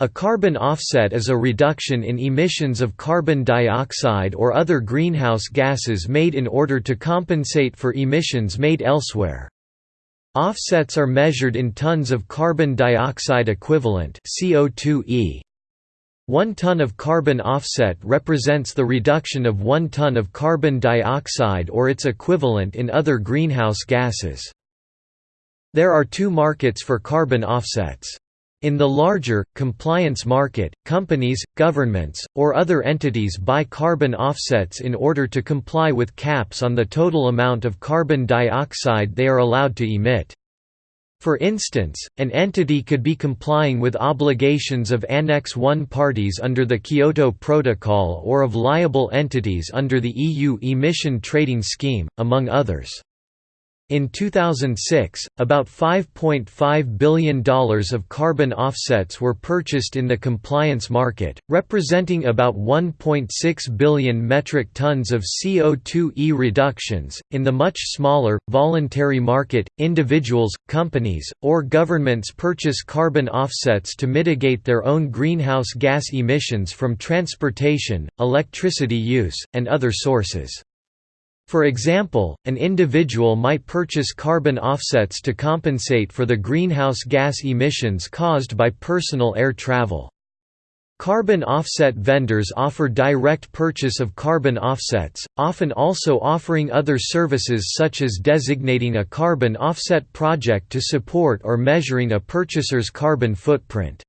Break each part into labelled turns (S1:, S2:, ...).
S1: A carbon offset is a reduction in emissions of carbon dioxide or other greenhouse gases made in order to compensate for emissions made elsewhere. Offsets are measured in tons of carbon dioxide equivalent CO2e. One ton of carbon offset represents the reduction of one ton of carbon dioxide or its equivalent in other greenhouse gases. There are two markets for carbon offsets. In the larger, compliance market, companies, governments, or other entities buy carbon offsets in order to comply with caps on the total amount of carbon dioxide they are allowed to emit. For instance, an entity could be complying with obligations of Annex I parties under the Kyoto Protocol or of liable entities under the EU Emission Trading Scheme, among others. In 2006, about $5.5 billion of carbon offsets were purchased in the compliance market, representing about 1.6 billion metric tons of CO2e reductions. In the much smaller, voluntary market, individuals, companies, or governments purchase carbon offsets to mitigate their own greenhouse gas emissions from transportation, electricity use, and other sources. For example, an individual might purchase carbon offsets to compensate for the greenhouse gas emissions caused by personal air travel. Carbon offset vendors offer direct purchase of carbon offsets, often also offering other services such as designating a carbon offset project to support or measuring a purchaser's carbon footprint.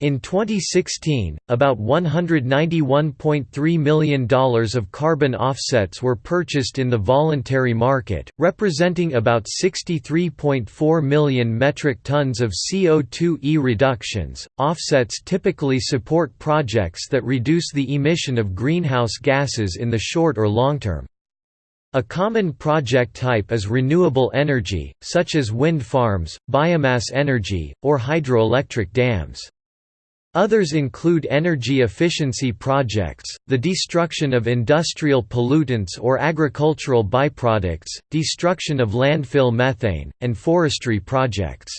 S1: In 2016, about $191.3 million of carbon offsets were purchased in the voluntary market, representing about 63.4 million metric tons of CO2e reductions. Offsets typically support projects that reduce the emission of greenhouse gases in the short or long term. A common project type is renewable energy, such as wind farms, biomass energy, or hydroelectric dams. Others include energy efficiency projects, the destruction of industrial pollutants or agricultural byproducts, destruction of landfill methane, and forestry projects.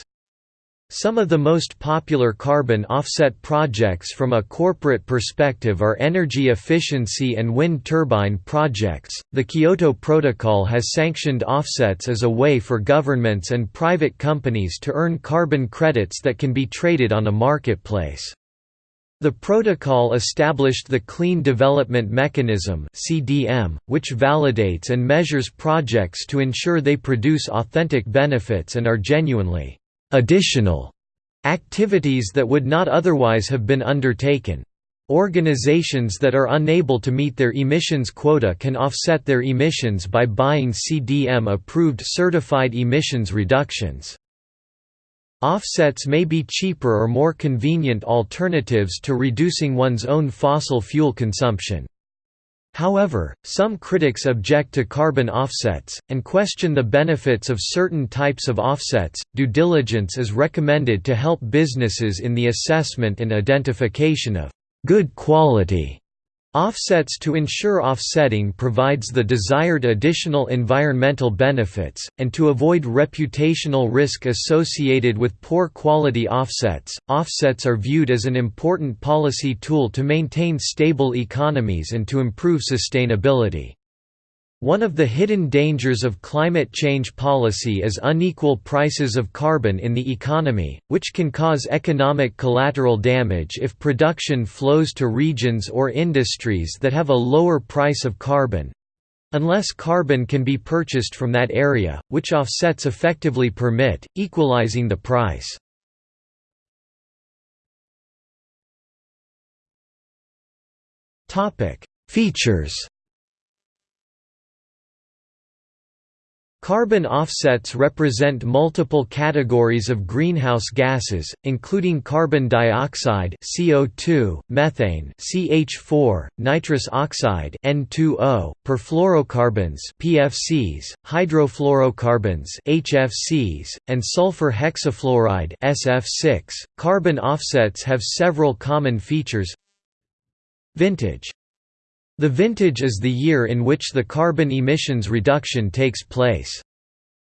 S1: Some of the most popular carbon offset projects from a corporate perspective are energy efficiency and wind turbine projects. The Kyoto Protocol has sanctioned offsets as a way for governments and private companies to earn carbon credits that can be traded on a marketplace. The protocol established the Clean Development Mechanism (CDM), which validates and measures projects to ensure they produce authentic benefits and are genuinely additional activities that would not otherwise have been undertaken. Organizations that are unable to meet their emissions quota can offset their emissions by buying CDM-approved certified emissions reductions. Offsets may be cheaper or more convenient alternatives to reducing one's own fossil fuel consumption. However, some critics object to carbon offsets, and question the benefits of certain types of offsets. Due diligence is recommended to help businesses in the assessment and identification of good quality Offsets to ensure offsetting provides the desired additional environmental benefits, and to avoid reputational risk associated with poor quality offsets. Offsets are viewed as an important policy tool to maintain stable economies and to improve sustainability. One of the hidden dangers of climate change policy is unequal prices of carbon in the economy, which can cause economic collateral damage if production flows to regions or industries that have a lower price of carbon—unless carbon can be purchased from that area, which offsets effectively permit, equalizing the price. Features Carbon offsets represent multiple categories of greenhouse gases, including carbon dioxide (CO2), methane (CH4), nitrous oxide (N2O), perfluorocarbons (PFCs), hydrofluorocarbons (HFCs), and sulfur hexafluoride (SF6). Carbon offsets have several common features. Vintage the vintage is the year in which the carbon emissions reduction takes place.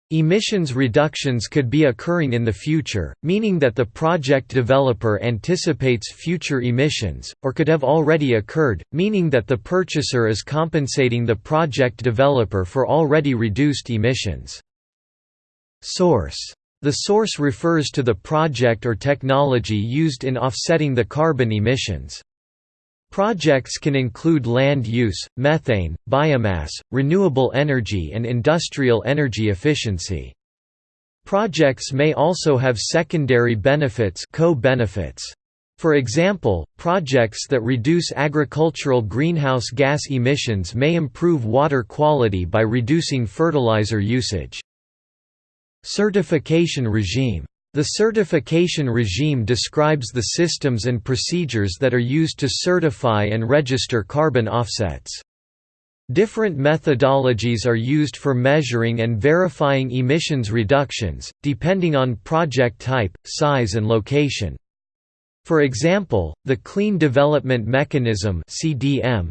S1: Emissions reductions could be occurring in the future, meaning that the project developer anticipates future emissions, or could have already occurred, meaning that the purchaser is compensating the project developer for already reduced emissions. Source. The source refers to the project or technology used in offsetting the carbon emissions. Projects can include land use, methane, biomass, renewable energy and industrial energy efficiency. Projects may also have secondary benefits co-benefits. For example, projects that reduce agricultural greenhouse gas emissions may improve water quality by reducing fertilizer usage. Certification regime the certification regime describes the systems and procedures that are used to certify and register carbon offsets. Different methodologies are used for measuring and verifying emissions reductions, depending on project type, size and location. For example, the Clean Development Mechanism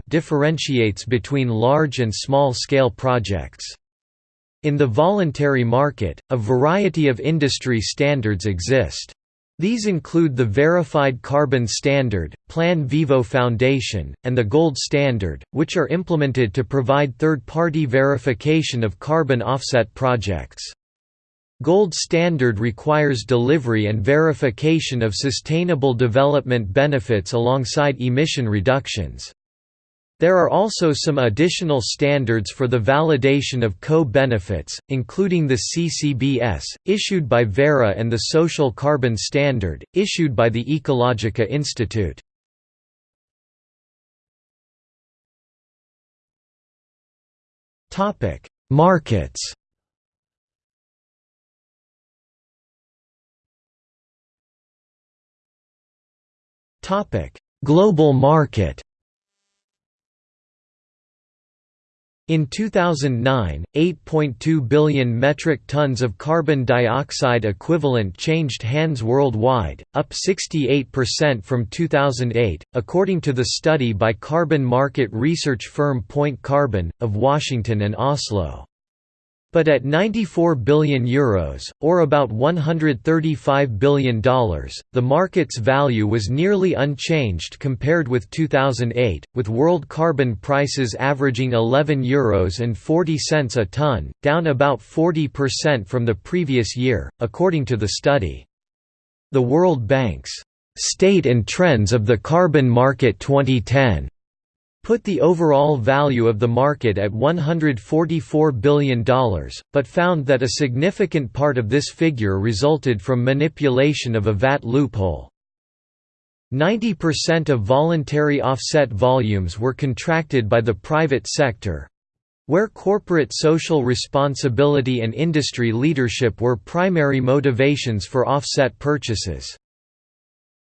S1: differentiates between large and small-scale projects. In the voluntary market, a variety of industry standards exist. These include the Verified Carbon Standard, Plan Vivo Foundation, and the Gold Standard, which are implemented to provide third-party verification of carbon offset projects. Gold Standard requires delivery and verification of sustainable development benefits alongside emission reductions. There are also some additional standards for the validation of co-benefits, including the CCBS, issued by Verra and the Social Carbon Standard, issued by the Ecologica Institute. Markets Global market In 2009, 8.2 billion metric tons of carbon dioxide equivalent changed hands worldwide, up 68% from 2008, according to the study by carbon market research firm Point Carbon, of Washington and Oslo. But at €94 billion, Euros, or about $135 billion, the market's value was nearly unchanged compared with 2008, with world carbon prices averaging €11 Euros and 40 cents a tonne, down about 40% from the previous year, according to the study. The World Bank's State and Trends of the Carbon Market 2010 put the overall value of the market at $144 billion, but found that a significant part of this figure resulted from manipulation of a VAT loophole. 90% of voluntary offset volumes were contracted by the private sector, where corporate social responsibility and industry leadership were primary motivations for offset purchases.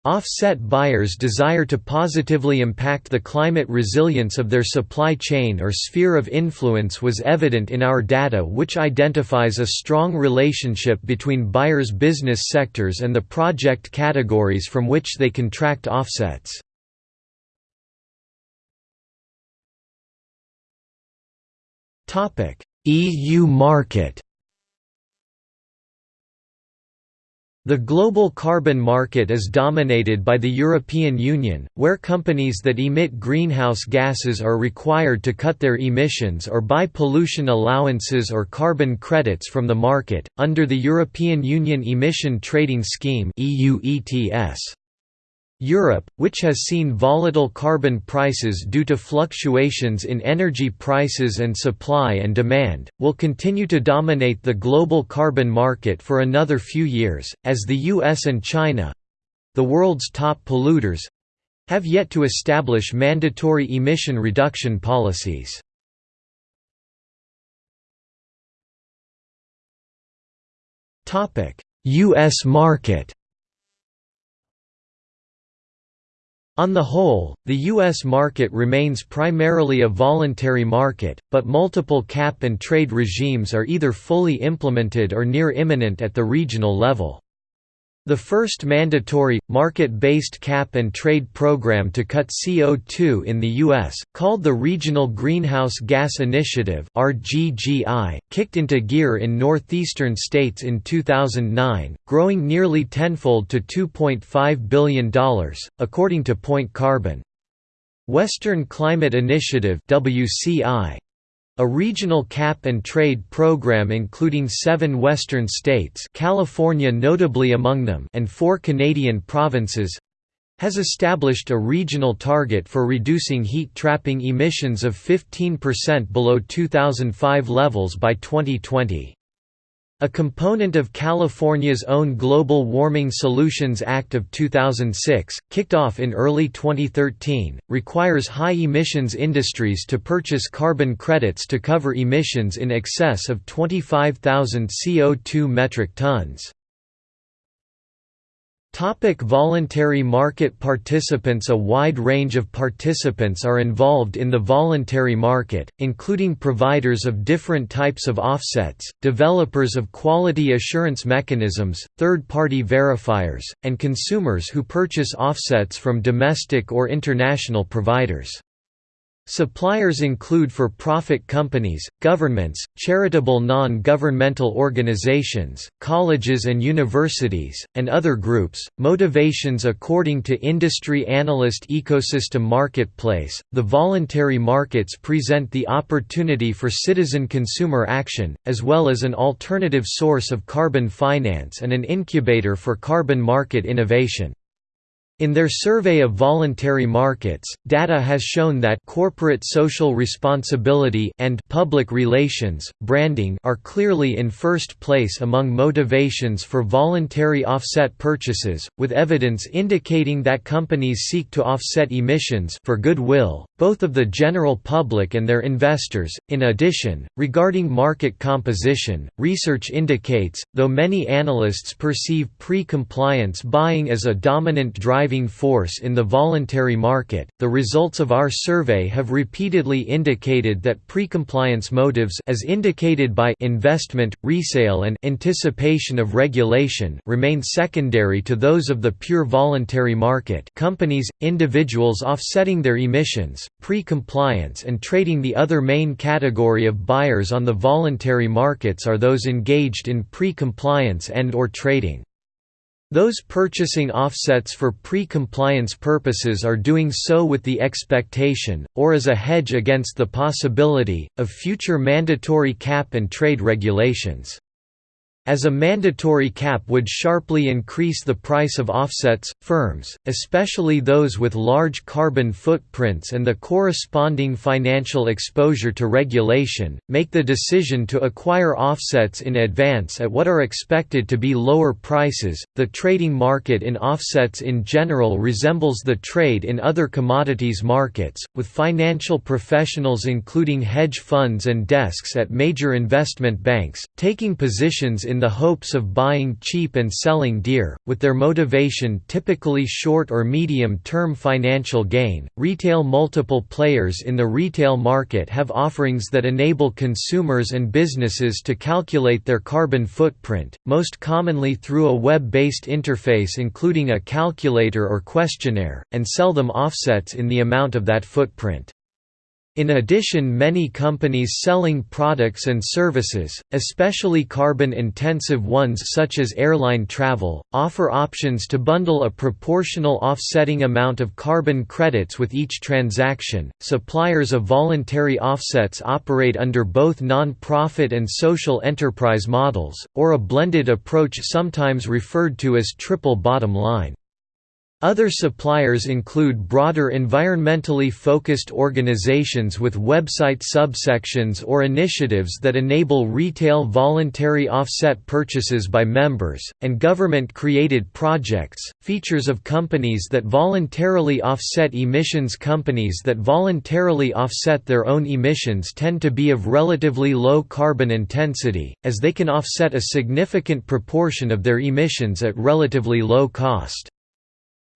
S1: Offset buyers desire to positively impact the climate resilience of their supply chain or sphere of influence was evident in our data which identifies a strong relationship between buyers' business sectors and the project categories from which they contract offsets. EU market The global carbon market is dominated by the European Union, where companies that emit greenhouse gases are required to cut their emissions or buy pollution allowances or carbon credits from the market, under the European Union Emission Trading Scheme EU ETS. Europe, which has seen volatile carbon prices due to fluctuations in energy prices and supply and demand, will continue to dominate the global carbon market for another few years, as the US and China—the world's top polluters—have yet to establish mandatory emission reduction policies. US market On the whole, the U.S. market remains primarily a voluntary market, but multiple cap and trade regimes are either fully implemented or near imminent at the regional level. The first mandatory, market-based cap-and-trade program to cut CO2 in the U.S., called the Regional Greenhouse Gas Initiative kicked into gear in northeastern states in 2009, growing nearly tenfold to $2.5 billion, according to Point Carbon. Western Climate Initiative WCI, a regional cap-and-trade program including seven western states California notably among them and four Canadian provinces, has established a regional target for reducing heat-trapping emissions of 15% below 2005 levels by 2020. A component of California's own Global Warming Solutions Act of 2006, kicked off in early 2013, requires high-emissions industries to purchase carbon credits to cover emissions in excess of 25,000 CO2 metric tons. Topic voluntary market participants A wide range of participants are involved in the voluntary market, including providers of different types of offsets, developers of quality assurance mechanisms, third-party verifiers, and consumers who purchase offsets from domestic or international providers. Suppliers include for-profit companies, governments, charitable non-governmental organizations, colleges and universities, and other groups. Motivations According to industry analyst Ecosystem Marketplace, the voluntary markets present the opportunity for citizen consumer action, as well as an alternative source of carbon finance and an incubator for carbon market innovation. In their survey of voluntary markets, data has shown that corporate social responsibility and public relations, branding are clearly in first place among motivations for voluntary offset purchases, with evidence indicating that companies seek to offset emissions for goodwill, both of the general public and their investors. In addition, regarding market composition, research indicates, though many analysts perceive pre-compliance buying as a dominant driving force in the voluntary market, the results of our survey have repeatedly indicated that pre-compliance motives as indicated by investment, resale and anticipation of regulation remain secondary to those of the pure voluntary market companies, individuals offsetting their emissions, pre-compliance and trading the other main category of buyers on the voluntary markets are those engaged in pre-compliance and or trading. Those purchasing offsets for pre-compliance purposes are doing so with the expectation, or as a hedge against the possibility, of future mandatory cap and trade regulations. As a mandatory cap would sharply increase the price of offsets, firms, especially those with large carbon footprints and the corresponding financial exposure to regulation, make the decision to acquire offsets in advance at what are expected to be lower prices. The trading market in offsets in general resembles the trade in other commodities markets, with financial professionals including hedge funds and desks at major investment banks, taking positions in in the hopes of buying cheap and selling dear, with their motivation typically short or medium term financial gain. Retail Multiple players in the retail market have offerings that enable consumers and businesses to calculate their carbon footprint, most commonly through a web based interface including a calculator or questionnaire, and sell them offsets in the amount of that footprint. In addition many companies selling products and services, especially carbon-intensive ones such as airline travel, offer options to bundle a proportional offsetting amount of carbon credits with each transaction. Suppliers of voluntary offsets operate under both non-profit and social enterprise models, or a blended approach sometimes referred to as triple bottom line. Other suppliers include broader environmentally focused organizations with website subsections or initiatives that enable retail voluntary offset purchases by members, and government-created projects, features of companies that voluntarily offset emissions Companies that voluntarily offset their own emissions tend to be of relatively low carbon intensity, as they can offset a significant proportion of their emissions at relatively low cost.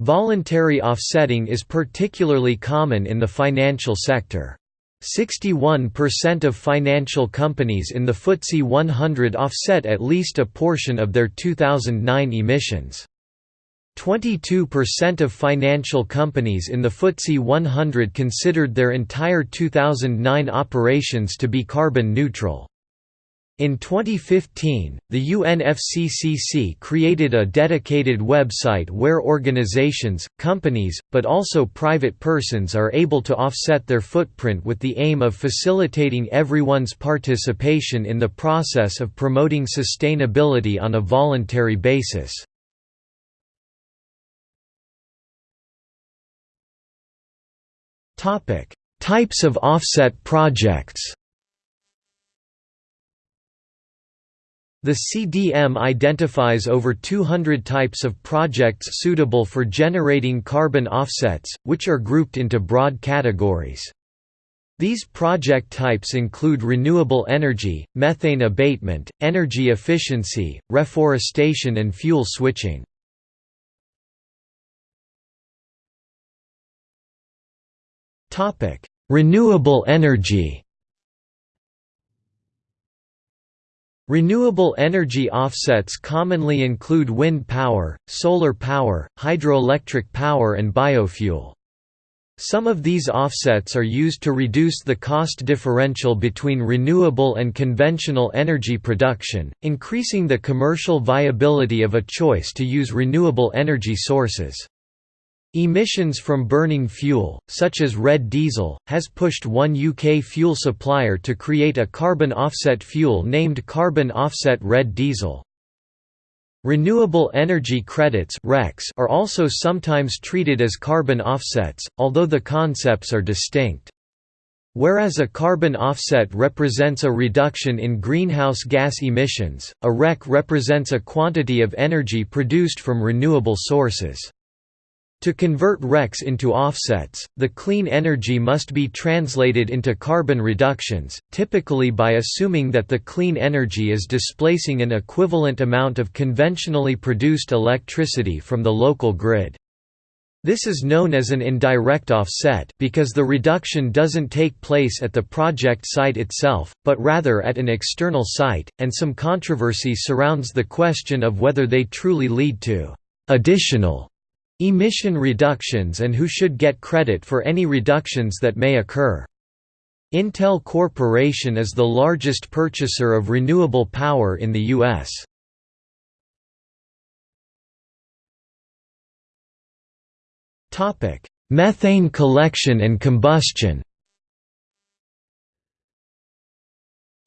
S1: Voluntary offsetting is particularly common in the financial sector. 61% of financial companies in the FTSE 100 offset at least a portion of their 2009 emissions. 22% of financial companies in the FTSE 100 considered their entire 2009 operations to be carbon neutral. In 2015, the UNFCCC created a dedicated website where organizations, companies, but also private persons are able to offset their footprint with the aim of facilitating everyone's participation in the process of promoting sustainability on a voluntary basis. Types of offset projects The CDM identifies over 200 types of projects suitable for generating carbon offsets, which are grouped into broad categories. These project types include renewable energy, methane abatement, energy efficiency, reforestation and fuel switching. Renewable energy Renewable energy offsets commonly include wind power, solar power, hydroelectric power and biofuel. Some of these offsets are used to reduce the cost differential between renewable and conventional energy production, increasing the commercial viability of a choice to use renewable energy sources. Emissions from burning fuel, such as red diesel, has pushed one UK fuel supplier to create a carbon offset fuel named Carbon Offset Red Diesel. Renewable energy credits are also sometimes treated as carbon offsets, although the concepts are distinct. Whereas a carbon offset represents a reduction in greenhouse gas emissions, a REC represents a quantity of energy produced from renewable sources. To convert RECs into offsets, the clean energy must be translated into carbon reductions, typically by assuming that the clean energy is displacing an equivalent amount of conventionally produced electricity from the local grid. This is known as an indirect offset because the reduction doesn't take place at the project site itself, but rather at an external site, and some controversy surrounds the question of whether they truly lead to additional Emission reductions and who should get credit for any reductions that may occur. Intel Corporation is the largest purchaser of renewable power in the U.S. Methane collection and combustion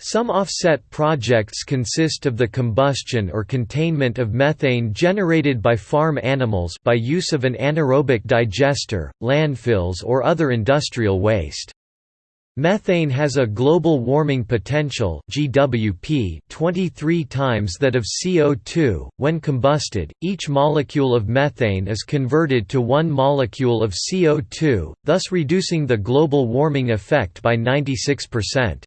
S1: Some offset projects consist of the combustion or containment of methane generated by farm animals by use of an anaerobic digester, landfills or other industrial waste. Methane has a global warming potential (GWP) 23 times that of CO2. When combusted, each molecule of methane is converted to one molecule of CO2, thus reducing the global warming effect by 96%.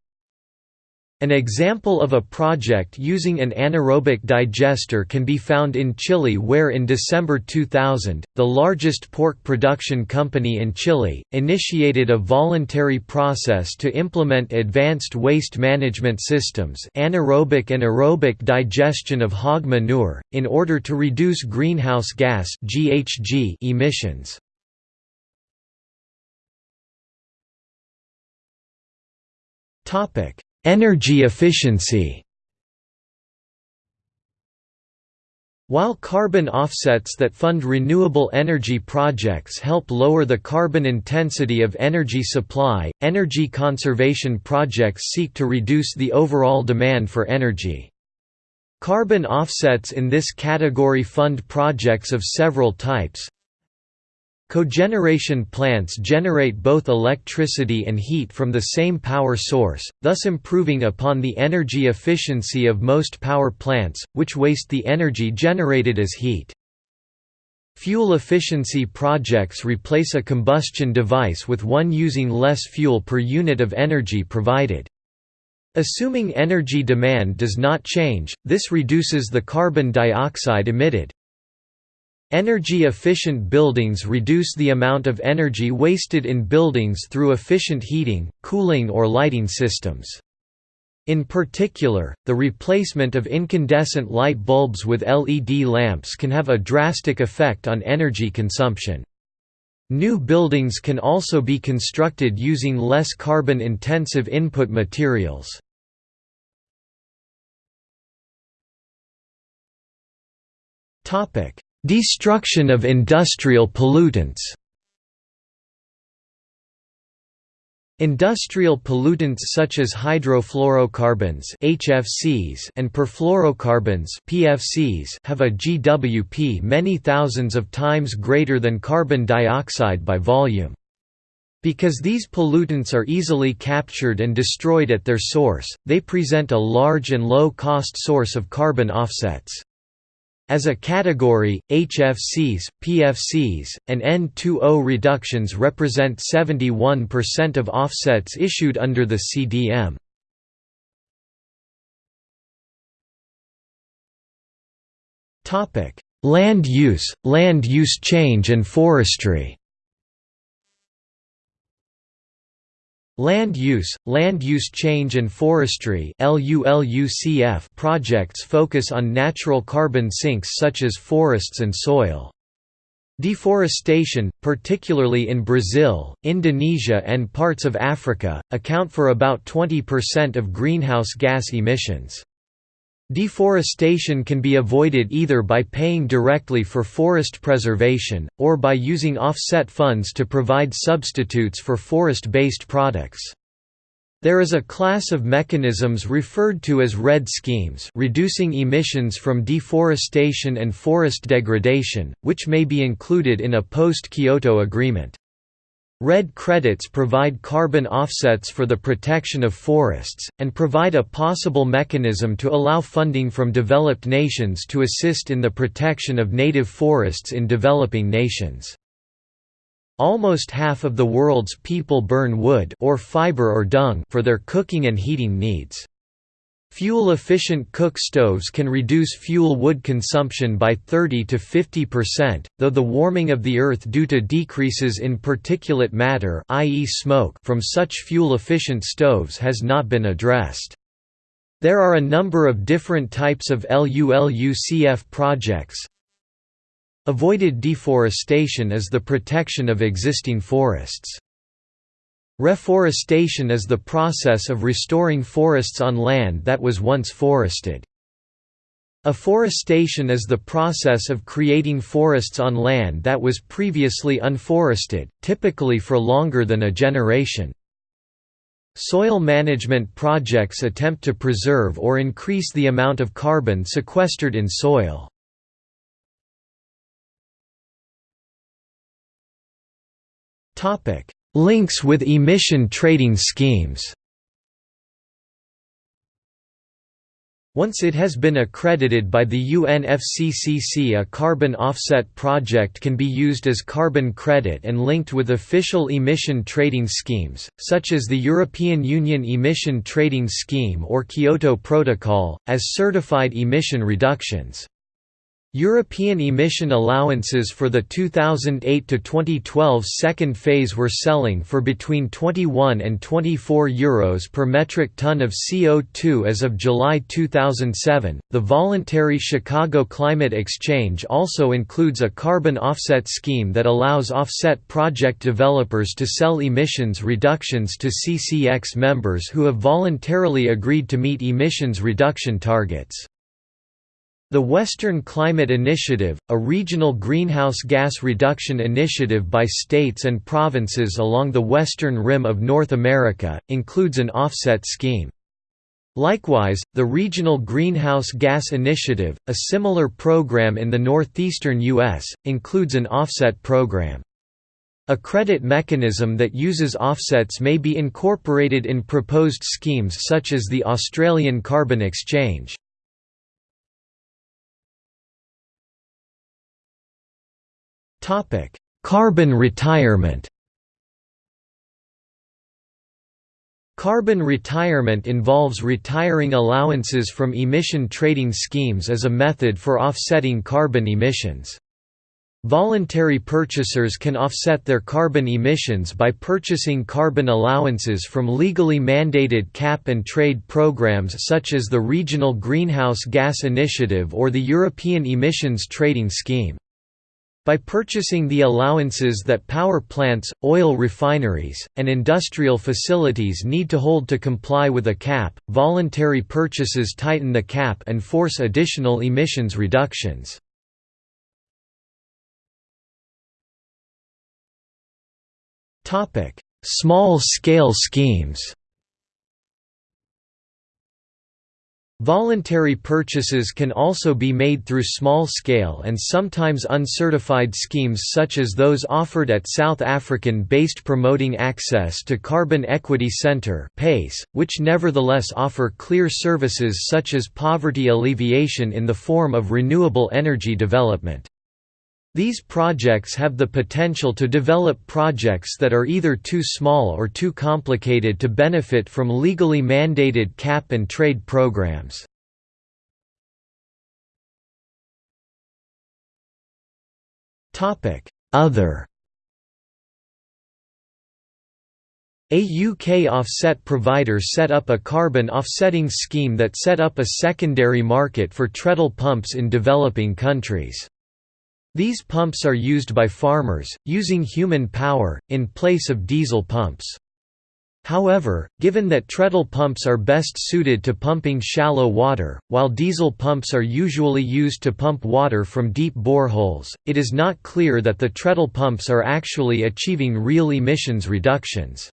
S1: An example of a project using an anaerobic digester can be found in Chile where in December 2000, the largest pork production company in Chile, initiated a voluntary process to implement advanced waste management systems anaerobic and aerobic digestion of hog manure, in order to reduce greenhouse gas emissions. Topic Energy efficiency While carbon offsets that fund renewable energy projects help lower the carbon intensity of energy supply, energy conservation projects seek to reduce the overall demand for energy. Carbon offsets in this category fund projects of several types, Cogeneration plants generate both electricity and heat from the same power source, thus improving upon the energy efficiency of most power plants, which waste the energy generated as heat. Fuel efficiency projects replace a combustion device with one using less fuel per unit of energy provided. Assuming energy demand does not change, this reduces the carbon dioxide emitted. Energy-efficient buildings reduce the amount of energy wasted in buildings through efficient heating, cooling or lighting systems. In particular, the replacement of incandescent light bulbs with LED lamps can have a drastic effect on energy consumption. New buildings can also be constructed using less carbon-intensive input materials. Destruction of industrial pollutants Industrial pollutants such as hydrofluorocarbons (HFCs) and perfluorocarbons (PFCs) have a GWP many thousands of times greater than carbon dioxide by volume. Because these pollutants are easily captured and destroyed at their source, they present a large and low-cost source of carbon offsets. As a category, HFCs, PFCs, and N2O reductions represent 71% of offsets issued under the CDM. Land use, land use change and forestry Land use, land use change and forestry projects focus on natural carbon sinks such as forests and soil. Deforestation, particularly in Brazil, Indonesia and parts of Africa, account for about 20% of greenhouse gas emissions. Deforestation can be avoided either by paying directly for forest preservation, or by using offset funds to provide substitutes for forest-based products. There is a class of mechanisms referred to as REDD schemes reducing emissions from deforestation and forest degradation, which may be included in a post-Kyoto agreement. REDD credits provide carbon offsets for the protection of forests, and provide a possible mechanism to allow funding from developed nations to assist in the protection of native forests in developing nations. Almost half of the world's people burn wood or fiber or dung for their cooking and heating needs. Fuel-efficient cook stoves can reduce fuel wood consumption by 30 to 50%, though the warming of the earth due to decreases in particulate matter i.e. smoke from such fuel-efficient stoves has not been addressed. There are a number of different types of LULUCF projects. Avoided deforestation is the protection of existing forests. Reforestation is the process of restoring forests on land that was once forested. Afforestation is the process of creating forests on land that was previously unforested, typically for longer than a generation. Soil management projects attempt to preserve or increase the amount of carbon sequestered in soil. Links with emission trading schemes Once it has been accredited by the UNFCCC a carbon offset project can be used as carbon credit and linked with official emission trading schemes, such as the European Union Emission Trading Scheme or Kyoto Protocol, as certified emission reductions. European emission allowances for the 2008–2012 second phase were selling for between 21 and 24 euros per metric ton of CO2 as of July 2007. The voluntary Chicago Climate Exchange also includes a carbon offset scheme that allows offset project developers to sell emissions reductions to CCX members who have voluntarily agreed to meet emissions reduction targets. The Western Climate Initiative, a regional greenhouse gas reduction initiative by states and provinces along the western rim of North America, includes an offset scheme. Likewise, the Regional Greenhouse Gas Initiative, a similar program in the northeastern U.S., includes an offset program. A credit mechanism that uses offsets may be incorporated in proposed schemes such as the Australian Carbon Exchange. Carbon retirement Carbon retirement involves retiring allowances from emission trading schemes as a method for offsetting carbon emissions. Voluntary purchasers can offset their carbon emissions by purchasing carbon allowances from legally mandated cap-and-trade programs such as the Regional Greenhouse Gas Initiative or the European Emissions Trading Scheme. By purchasing the allowances that power plants, oil refineries, and industrial facilities need to hold to comply with a cap, voluntary purchases tighten the cap and force additional emissions reductions. Small-scale schemes Voluntary purchases can also be made through small-scale and sometimes uncertified schemes such as those offered at South African-based Promoting Access to Carbon Equity Centre which nevertheless offer clear services such as poverty alleviation in the form of renewable energy development. These projects have the potential to develop projects that are either too small or too complicated to benefit from legally mandated cap and trade programs. Other A UK offset provider set up a carbon offsetting scheme that set up a secondary market for treadle pumps in developing countries. These pumps are used by farmers, using human power, in place of diesel pumps. However, given that treadle pumps are best suited to pumping shallow water, while diesel pumps are usually used to pump water from deep boreholes, it is not clear that the treadle pumps are actually achieving real emissions reductions.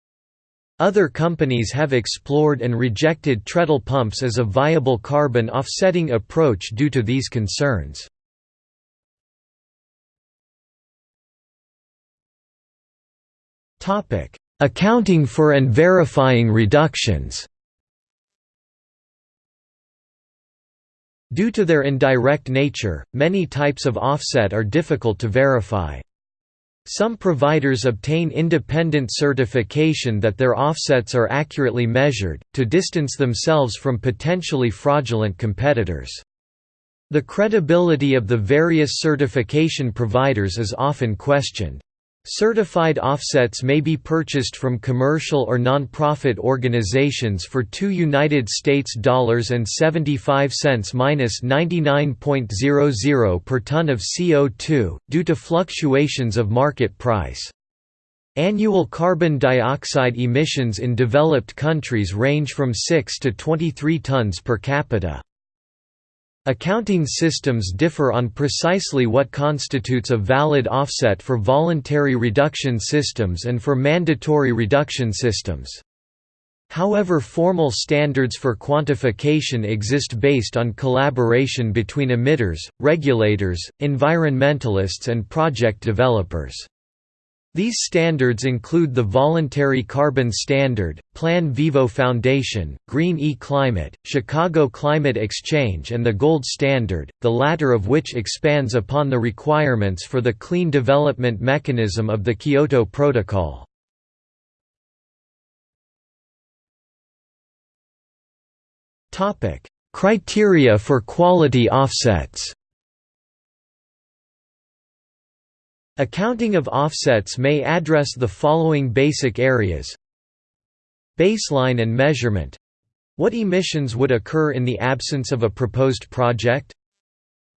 S1: Other companies have explored and rejected treadle pumps as a viable carbon offsetting approach due to these concerns. Topic: Accounting for and verifying reductions. Due to their indirect nature, many types of offset are difficult to verify. Some providers obtain independent certification that their offsets are accurately measured, to distance themselves from potentially fraudulent competitors. The credibility of the various certification providers is often questioned. Certified offsets may be purchased from commercial or non-profit organizations for 2 United States dollars and 75 cents minus 99.00 per ton of CO2 due to fluctuations of market price. Annual carbon dioxide emissions in developed countries range from 6 to 23 tons per capita. Accounting systems differ on precisely what constitutes a valid offset for voluntary reduction systems and for mandatory reduction systems. However formal standards for quantification exist based on collaboration between emitters, regulators, environmentalists and project developers. These standards include the Voluntary Carbon Standard, Plan Vivo Foundation, Green-e Climate, Chicago Climate Exchange and the Gold Standard, the latter of which expands upon the requirements for the clean development mechanism of the Kyoto Protocol. Criteria for quality offsets Accounting of offsets may address the following basic areas Baseline and measurement what emissions would occur in the absence of a proposed project?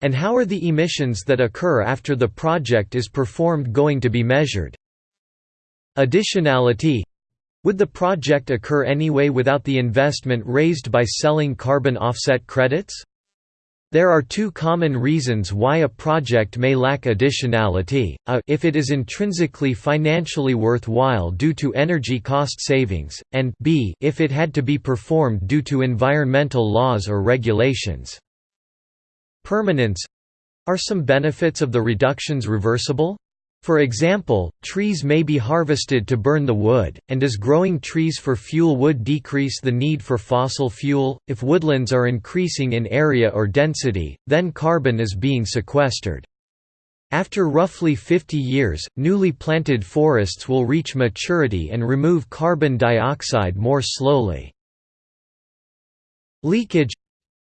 S1: And how are the emissions that occur after the project is performed going to be measured? Additionality would the project occur anyway without the investment raised by selling carbon offset credits? There are two common reasons why a project may lack additionality, a if it is intrinsically financially worthwhile due to energy cost savings, and b if it had to be performed due to environmental laws or regulations. Permanence are some benefits of the reductions reversible? For example, trees may be harvested to burn the wood, and does growing trees for fuel wood decrease the need for fossil fuel? If woodlands are increasing in area or density, then carbon is being sequestered. After roughly 50 years, newly planted forests will reach maturity and remove carbon dioxide more slowly. Leakage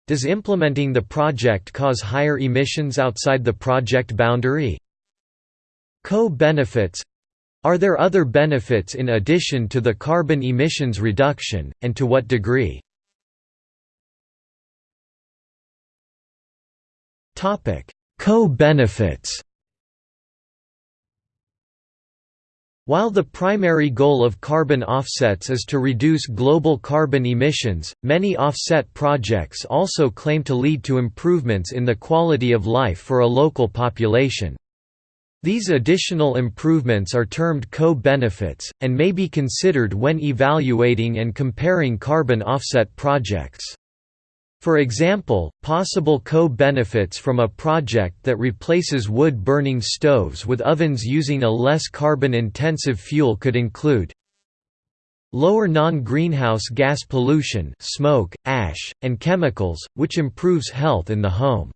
S1: Does implementing the project cause higher emissions outside the project boundary? Co-benefits Are there other benefits in addition to the carbon emissions reduction, and to what degree? Co-benefits While the primary goal of carbon offsets is to reduce global carbon emissions, many offset projects also claim to lead to improvements in the quality of life for a local population. These additional improvements are termed co-benefits, and may be considered when evaluating and comparing carbon offset projects. For example, possible co-benefits from a project that replaces wood-burning stoves with ovens using a less carbon-intensive fuel could include lower non-greenhouse gas pollution smoke, ash, and chemicals, which improves health in the home.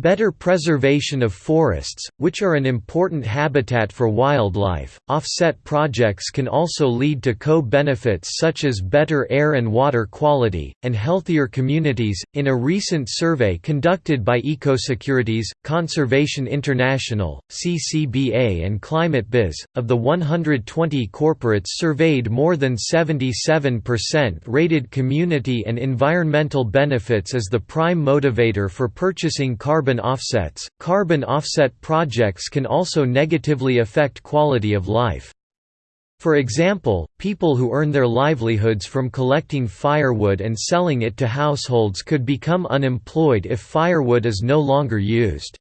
S1: Better preservation of forests, which are an important habitat for wildlife. Offset projects can also lead to co benefits such as better air and water quality, and healthier communities. In a recent survey conducted by Ecosecurities, Conservation International, CCBA, and ClimateBiz, of the 120 corporates surveyed, more than 77% rated community and environmental benefits as the prime motivator for purchasing carbon carbon offsets. Carbon offset projects can also negatively affect quality of life. For example, people who earn their livelihoods from collecting firewood and selling it to households could become unemployed if firewood is no longer used.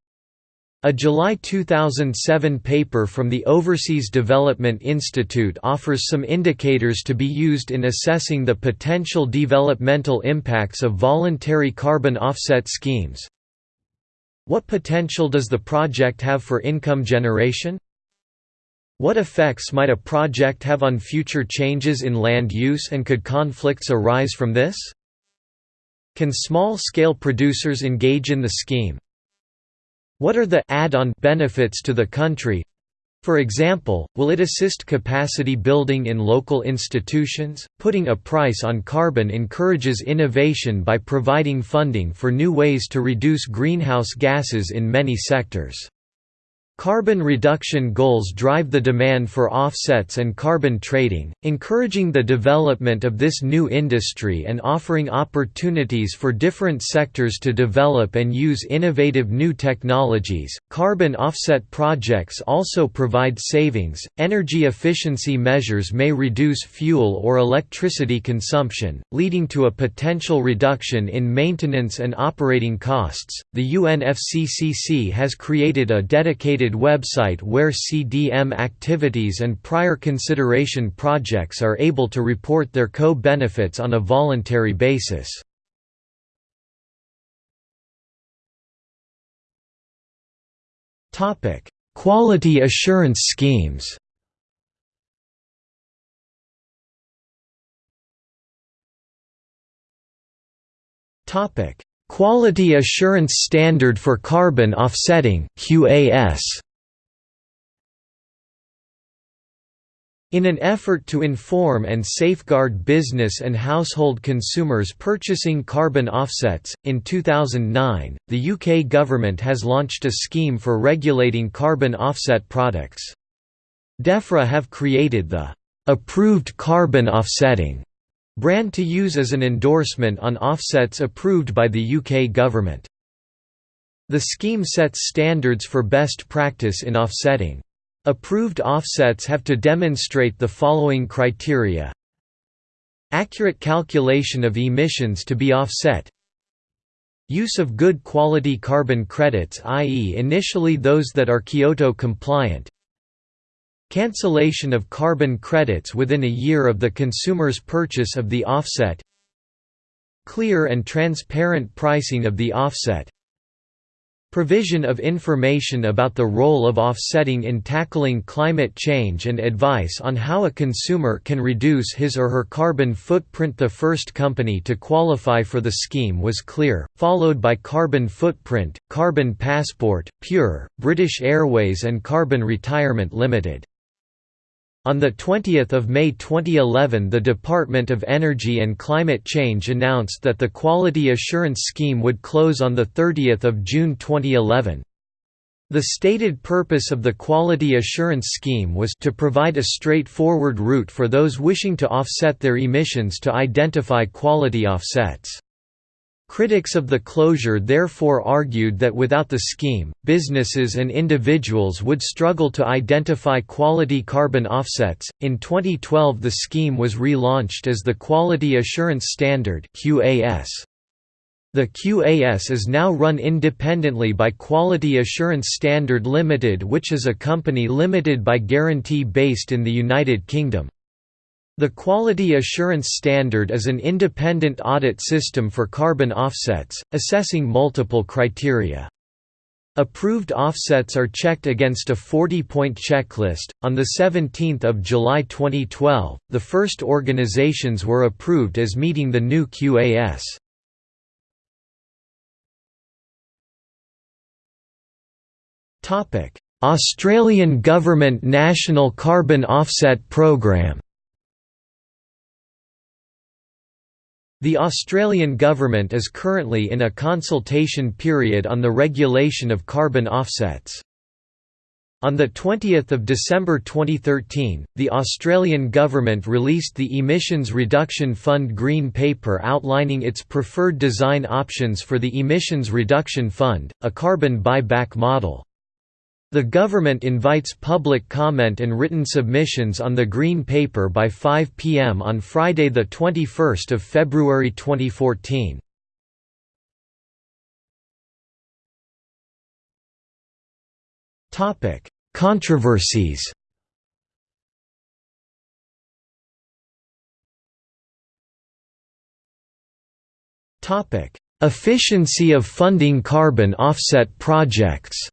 S1: A July 2007 paper from the Overseas Development Institute offers some indicators to be used in assessing the potential developmental impacts of voluntary carbon offset schemes. What potential does the project have for income generation? What effects might a project have on future changes in land use and could conflicts arise from this? Can small-scale producers engage in the scheme? What are the add-on benefits to the country? For example, will it assist capacity building in local institutions? Putting a price on carbon encourages innovation by providing funding for new ways to reduce greenhouse gases in many sectors. Carbon reduction goals drive the demand for offsets and carbon trading, encouraging the development of this new industry and offering opportunities for different sectors to develop and use innovative new technologies. Carbon offset projects also provide savings. Energy efficiency measures may reduce fuel or electricity consumption, leading to a potential reduction in maintenance and operating costs. The UNFCCC has created a dedicated website where CDM activities and prior consideration projects are able to report their co-benefits on a voluntary basis. Quality assurance schemes Topic: Quality Assurance Standard for Carbon Offsetting (QAS). In an effort to inform and safeguard business and household consumers purchasing carbon offsets, in 2009, the UK government has launched a scheme for regulating carbon offset products. DEFRA have created the "'Approved Carbon Offsetting' brand to use as an endorsement on offsets approved by the UK government. The scheme sets standards for best practice in offsetting. Approved offsets have to demonstrate the following criteria Accurate calculation of emissions to be offset Use of good quality carbon credits i.e. initially those that are Kyoto compliant Cancellation of carbon credits within a year of the consumer's purchase of the offset Clear and transparent pricing of the offset Provision of information about the role of offsetting in tackling climate change and advice on how a consumer can reduce his or her carbon footprint The first company to qualify for the scheme was Clear, followed by Carbon Footprint, Carbon Passport, Pure, British Airways and Carbon Retirement Limited. On 20 May 2011 the Department of Energy and Climate Change announced that the Quality Assurance Scheme would close on 30 June 2011. The stated purpose of the Quality Assurance Scheme was to provide a straightforward route for those wishing to offset their emissions to identify quality offsets. Critics of the closure therefore argued that without the scheme, businesses and individuals would struggle to identify quality carbon offsets. In 2012, the scheme was relaunched as the Quality Assurance Standard (QAS). The QAS is now run independently by Quality Assurance Standard Limited which is a company limited by guarantee based in the United Kingdom. The Quality Assurance Standard is an independent audit system for carbon offsets, assessing multiple criteria. Approved offsets are checked against a 40-point checklist. On the 17th of July 2012, the first organizations were approved as meeting the new QAS. Topic: Australian Government National Carbon Offset Programme The Australian Government is currently in a consultation period on the regulation of carbon offsets. On 20 December 2013, the Australian Government released the Emissions Reduction Fund Green Paper outlining its preferred design options for the Emissions Reduction Fund, a carbon buyback model. The government invites public comment and written submissions on the Green Paper by 5 p.m. on Friday 21 February 2014. Controversies Efficiency of funding carbon offset projects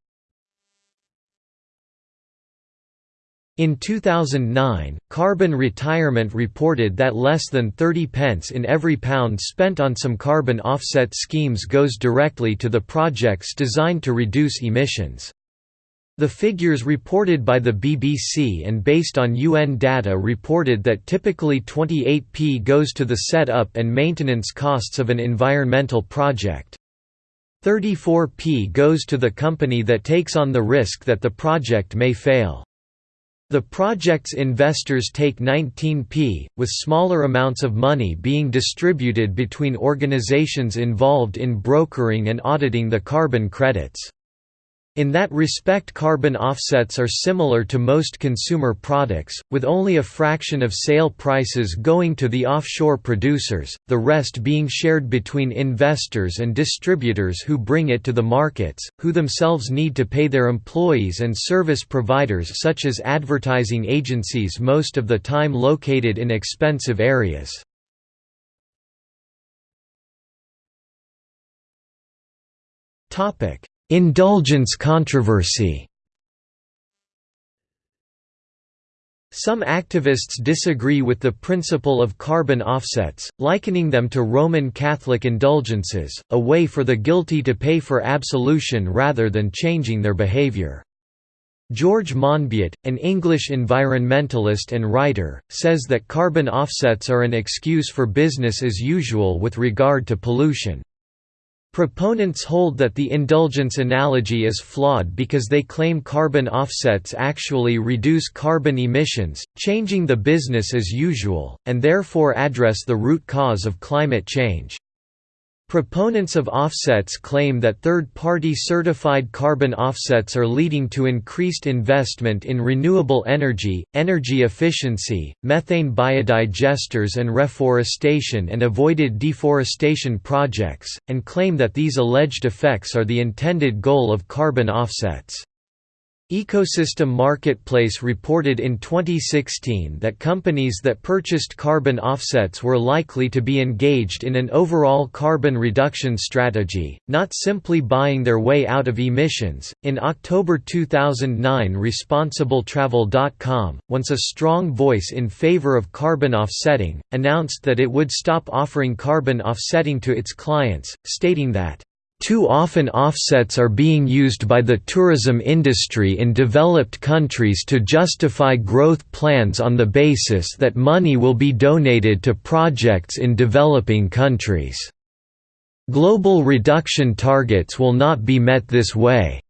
S1: In 2009, Carbon Retirement reported that less than 30 pence in every pound spent on some carbon offset schemes goes directly to the projects designed to reduce emissions. The figures reported by the BBC and based on UN data reported that typically 28p goes to the set-up and maintenance costs of an environmental project. 34p goes to the company that takes on the risk that the project may fail. The project's investors take 19p, with smaller amounts of money being distributed between organizations involved in brokering and auditing the carbon credits. In that respect carbon offsets are similar to most consumer products, with only a fraction of sale prices going to the offshore producers, the rest being shared between investors and distributors who bring it to the markets, who themselves need to pay their employees and service providers such as advertising agencies most of the time located in expensive areas. Topic Indulgence controversy Some activists disagree with the principle of carbon offsets, likening them to Roman Catholic indulgences, a way for the guilty to pay for absolution rather than changing their behavior. George Monbiot, an English environmentalist and writer, says that carbon offsets are an excuse for business as usual with regard to pollution. Proponents hold that the indulgence analogy is flawed because they claim carbon offsets actually reduce carbon emissions, changing the business as usual, and therefore address the root cause of climate change. Proponents of offsets claim that third-party certified carbon offsets are leading to increased investment in renewable energy, energy efficiency, methane biodigesters and reforestation and avoided deforestation projects, and claim that these alleged effects are the intended goal of carbon offsets. Ecosystem Marketplace reported in 2016 that companies that purchased carbon offsets were likely to be engaged in an overall carbon reduction strategy, not simply buying their way out of emissions. In October 2009, ResponsibleTravel.com, once a strong voice in favor of carbon offsetting, announced that it would stop offering carbon offsetting to its clients, stating that too often offsets are being used by the tourism industry in developed countries to justify growth plans on the basis that money will be donated to projects in developing countries. Global reduction targets will not be met this way.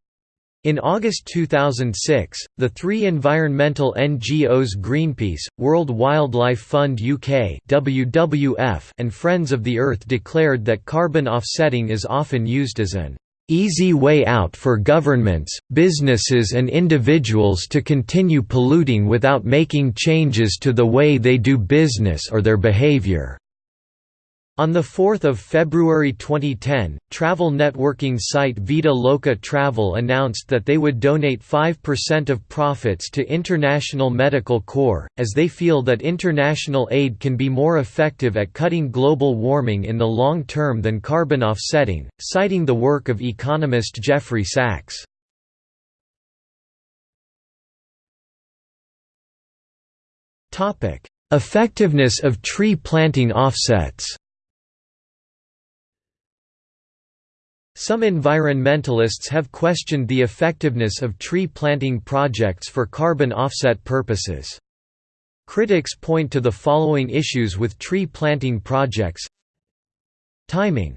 S1: In August 2006, the three environmental NGOs Greenpeace, World Wildlife Fund UK WWF and Friends of the Earth declared that carbon offsetting is often used as an easy way out for governments, businesses and individuals to continue polluting without making changes to the way they do business or their behaviour. On 4 February 2010, travel networking site Vida Loca Travel announced that they would donate 5% of profits to International Medical Corps, as they feel that international aid can be more effective at cutting global warming in the long term than carbon offsetting, citing the work of economist Jeffrey Sachs. Effectiveness of tree planting offsets Some environmentalists have questioned the effectiveness of tree planting projects for carbon offset purposes. Critics point to the following issues with tree planting projects Timing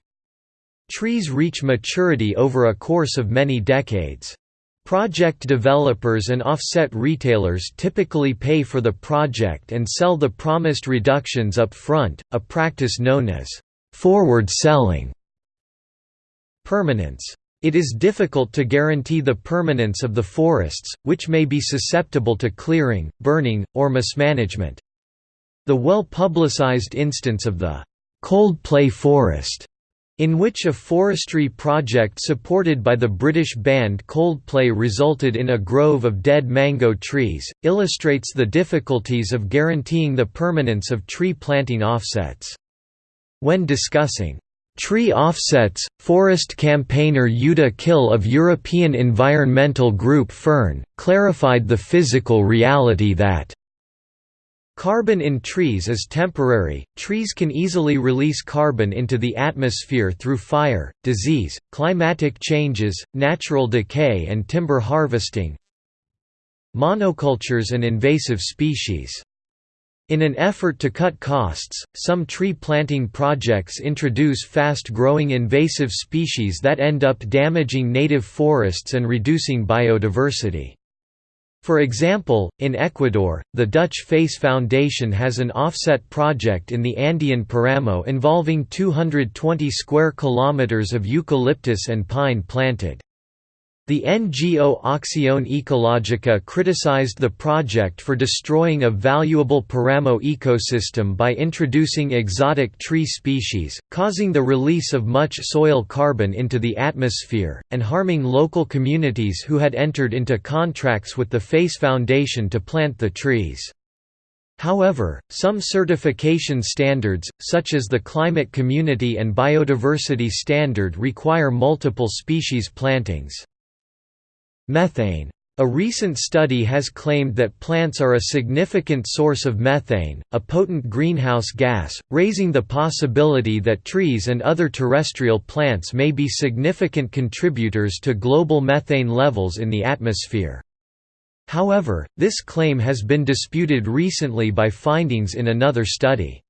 S1: Trees reach maturity over a course of many decades. Project developers and offset retailers typically pay for the project and sell the promised reductions up front, a practice known as forward selling. Permanence. It is difficult to guarantee the permanence of the forests, which may be susceptible to clearing, burning, or mismanagement. The well-publicized instance of the Coldplay Forest in which a forestry project supported by the British band Coldplay resulted in a grove of dead mango trees, illustrates the difficulties of guaranteeing the permanence of tree planting offsets. When discussing Tree offsets, forest campaigner Jutta Kill of European environmental group Fern, clarified the physical reality that Carbon in trees is temporary, trees can easily release carbon into the atmosphere through fire, disease, climatic changes, natural decay and timber harvesting. Monocultures and invasive species in an effort to cut costs, some tree planting projects introduce fast-growing invasive species that end up damaging native forests and reducing biodiversity. For example, in Ecuador, the Dutch Face Foundation has an offset project in the Andean Paramo involving 220 square kilometers of eucalyptus and pine planted. The NGO Acción Ecológica criticized the project for destroying a valuable Paramo ecosystem by introducing exotic tree species, causing the release of much soil carbon into the atmosphere, and harming local communities who had entered into contracts with the Face Foundation to plant the trees. However, some certification standards, such as the Climate Community and Biodiversity Standard require multiple species plantings. Methane. A recent study has claimed that plants are a significant source of methane, a potent greenhouse gas, raising the possibility that trees and other terrestrial plants may be significant contributors to global methane levels in the atmosphere. However, this claim has been disputed recently by findings in another study.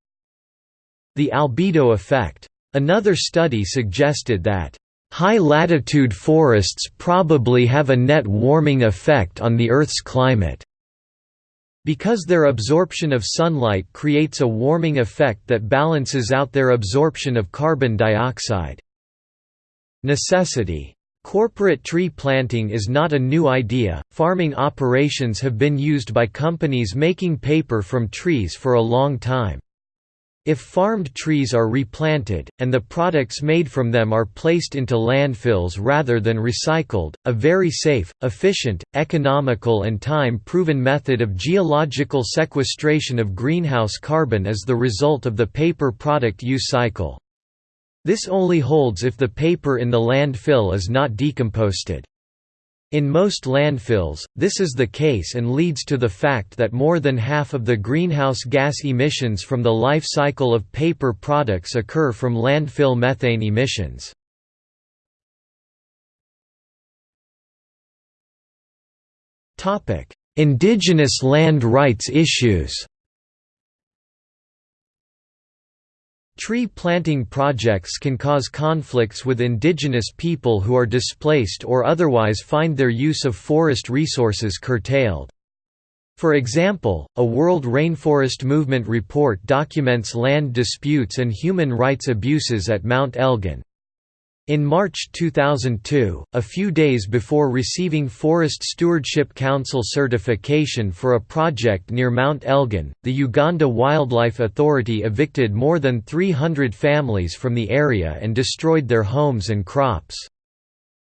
S1: The albedo effect. Another study suggested that High-latitude forests probably have a net warming effect on the Earth's climate. Because their absorption of sunlight creates a warming effect that balances out their absorption of carbon dioxide. Necessity. Corporate tree planting is not a new idea, farming operations have been used by companies making paper from trees for a long time. If farmed trees are replanted, and the products made from them are placed into landfills rather than recycled, a very safe, efficient, economical and time-proven method of geological sequestration of greenhouse carbon is the result of the paper product use cycle. This only holds if the paper in the landfill is not decomposted. In most landfills, this is the case and leads to the fact that more than half of the greenhouse gas emissions from the life cycle of paper products occur from landfill methane emissions. Indigenous land rights issues Tree planting projects can cause conflicts with indigenous people who are displaced or otherwise find their use of forest resources curtailed. For example, a World Rainforest Movement report documents land disputes and human rights abuses at Mount Elgon. In March 2002, a few days before receiving Forest Stewardship Council certification for a project near Mount Elgon, the Uganda Wildlife Authority evicted more than 300 families from the area and destroyed their homes and crops.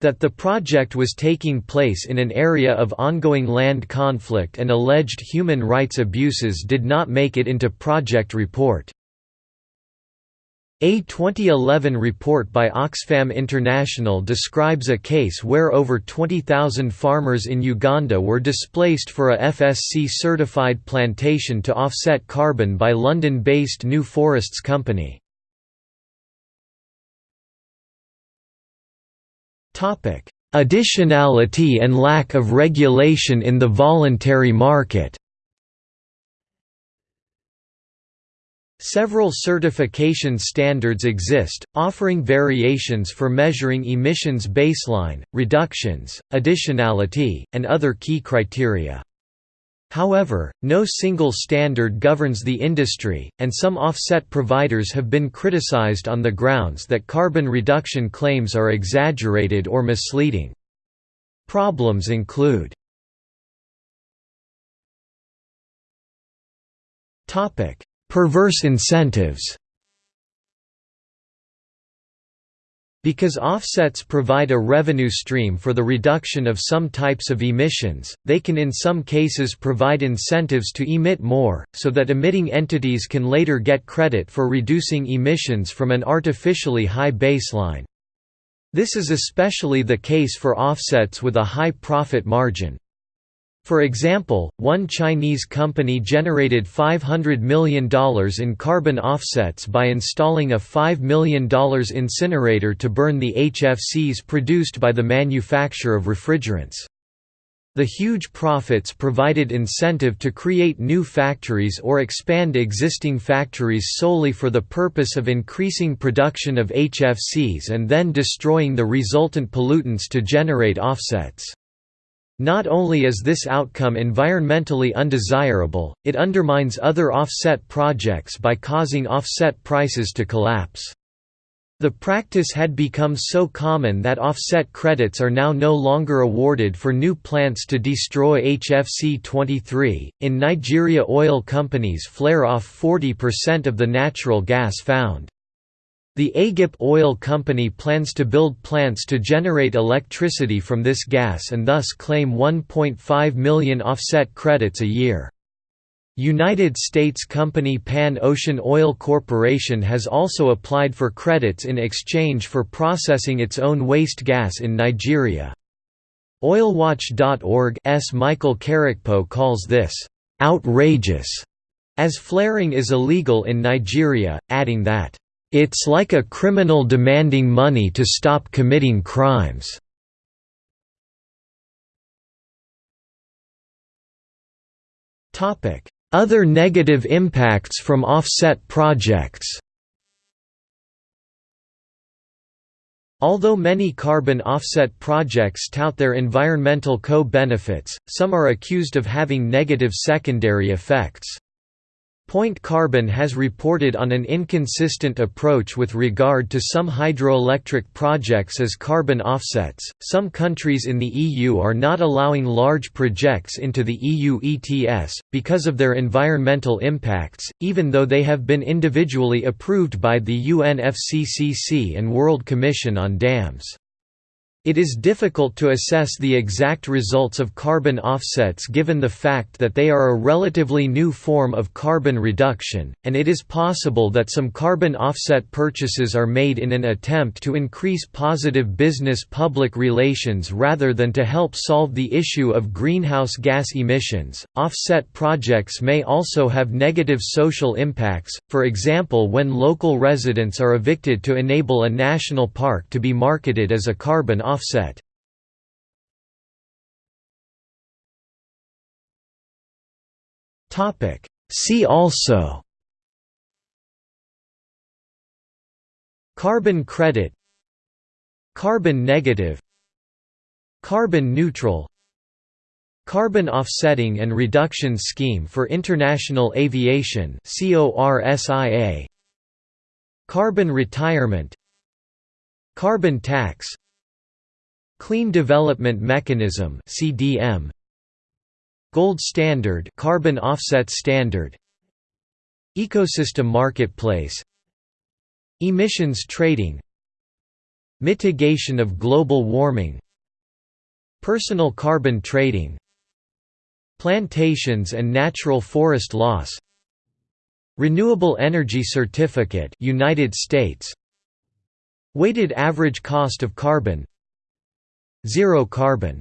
S1: That the project was taking place in an area of ongoing land conflict and alleged human rights abuses did not make it into project report. A 2011 report by Oxfam International describes a case where over 20,000 farmers in Uganda were displaced for a FSC-certified plantation to offset carbon by London-based New Forests Company. Additionality and lack of regulation in the voluntary market Several certification standards exist, offering variations for measuring emissions baseline, reductions, additionality, and other key criteria. However, no single standard governs the industry, and some offset providers have been criticized on the grounds that carbon reduction claims are exaggerated or misleading. Problems include Perverse incentives Because offsets provide a revenue stream for the reduction of some types of emissions, they can in some cases provide incentives to emit more, so that emitting entities can later get credit for reducing emissions from an artificially high baseline. This is especially the case for offsets with a high profit margin. For example, one Chinese company generated $500 million in carbon offsets by installing a $5 million incinerator to burn the HFCs produced by the manufacture of refrigerants. The huge profits provided incentive to create new factories or expand existing factories solely for the purpose of increasing production of HFCs and then destroying the resultant pollutants to generate offsets. Not only is this outcome environmentally undesirable, it undermines other offset projects by causing offset prices to collapse. The practice had become so common that offset credits are now no longer awarded for new plants to destroy HFC 23. In Nigeria, oil companies flare off 40% of the natural gas found. The Agip Oil Company plans to build plants to generate electricity from this gas and thus claim 1.5 million offset credits a year. United States company Pan Ocean Oil Corporation has also applied for credits in exchange for processing its own waste gas in Nigeria. OilWatch.org's Michael Karikpo calls this, "...outrageous", as flaring is illegal in Nigeria, adding that it's like a criminal demanding money to stop committing crimes. Other negative impacts from offset projects Although many carbon offset projects tout their environmental co-benefits, some are accused of having negative secondary effects. Point Carbon has reported on an inconsistent approach with regard to some hydroelectric projects as carbon offsets. Some countries in the EU are not allowing large projects into the EU ETS, because of their environmental impacts, even though they have been individually approved by the UNFCCC and World Commission on Dams. It is difficult to assess the exact results of carbon offsets given the fact that they are a relatively new form of carbon reduction, and it is possible that some carbon offset purchases are made in an attempt to increase positive business-public relations rather than to help solve the issue of greenhouse gas emissions. Offset projects may also have negative social impacts, for example when local residents are evicted to enable a national park to be marketed as a carbon offset offset. See also. Carbon credit. Carbon negative. Carbon neutral. Carbon Offsetting and Reduction Scheme for International Aviation Carbon Retirement. Carbon Tax Clean Development Mechanism CDM Gold Standard Carbon Offset Standard. Ecosystem Marketplace. Emissions Trading. Mitigation of global warming. Personal carbon trading. Plantations and natural forest loss. Renewable Energy Certificate United States. Weighted average cost of carbon Zero carbon